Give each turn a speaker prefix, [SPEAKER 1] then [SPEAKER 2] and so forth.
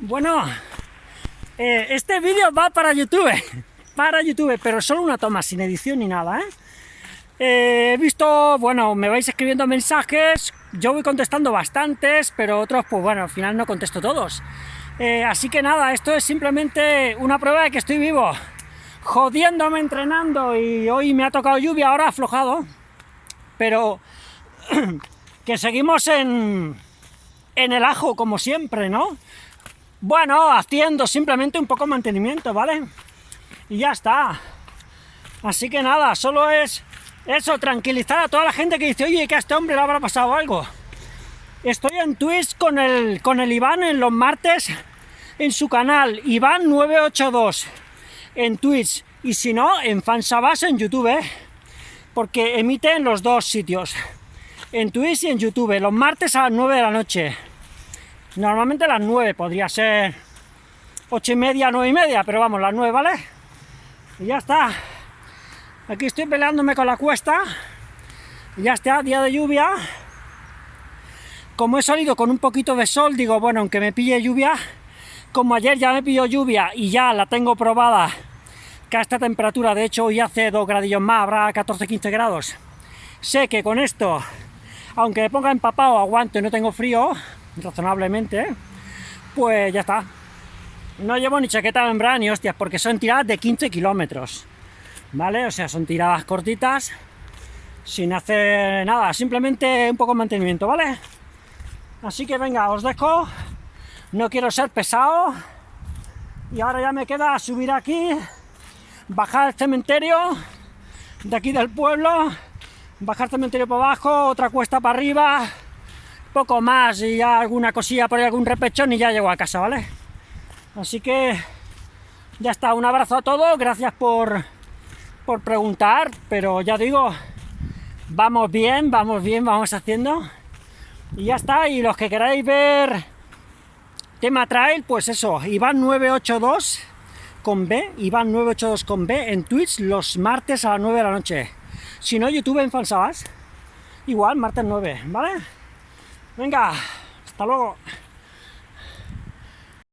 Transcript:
[SPEAKER 1] Bueno, eh, este vídeo va para YouTube, para YouTube, pero solo una toma, sin edición ni nada, ¿eh? Eh, he visto, bueno, me vais escribiendo mensajes, yo voy contestando bastantes, pero otros, pues bueno, al final no contesto todos. así que nada, esto es simplemente una prueba de que estoy vivo, jodiéndome entrenando y hoy me ha tocado lluvia, ahora aflojado, pero que seguimos en, en el ajo, como siempre, ¿no? Bueno, haciendo simplemente un poco de mantenimiento, ¿vale? Y ya está. Así que nada, solo es eso, tranquilizar a toda la gente que dice, oye, que a este hombre le habrá pasado algo. Estoy en Twitch con el, con el Iván en los martes en su canal, Iván982 en Twitch, y si no, en Fansabas en YouTube, ¿eh? porque emite en los dos sitios, en Twitch y en YouTube, los martes a las 9 de la noche. Normalmente las 9, podría ser 8 y media, 9 y media, pero vamos, las 9, ¿vale? Y ya está. Aquí estoy peleándome con la cuesta. Ya está, día de lluvia. Como he salido con un poquito de sol, digo, bueno, aunque me pille lluvia, como ayer ya me pilló lluvia y ya la tengo probada, que a esta temperatura, de hecho hoy hace 2 gradillos más, habrá 14-15 grados, sé que con esto, aunque me ponga empapado, aguanto y no tengo frío, razonablemente, pues ya está. No llevo ni chaqueta de membrana ni hostias, porque son tiradas de 15 kilómetros, ¿vale? O sea, son tiradas cortitas, sin hacer nada, simplemente un poco de mantenimiento, ¿vale? Así que venga, os dejo, no quiero ser pesado, y ahora ya me queda subir aquí, bajar al cementerio de aquí del pueblo, bajar al cementerio para abajo, otra cuesta para arriba, poco más y alguna cosilla por algún repechón y ya llego a casa, ¿vale? Así que ya está, un abrazo a todos, gracias por, por preguntar, pero ya digo, vamos bien, vamos bien, vamos haciendo, y ya está, y los que queráis ver tema trail, pues eso, Iván982 con B, Iván982 con B en Twitch los martes a las 9 de la noche. Si no, YouTube en Falsabas, igual, martes 9, ¿vale? Venga, hasta luego.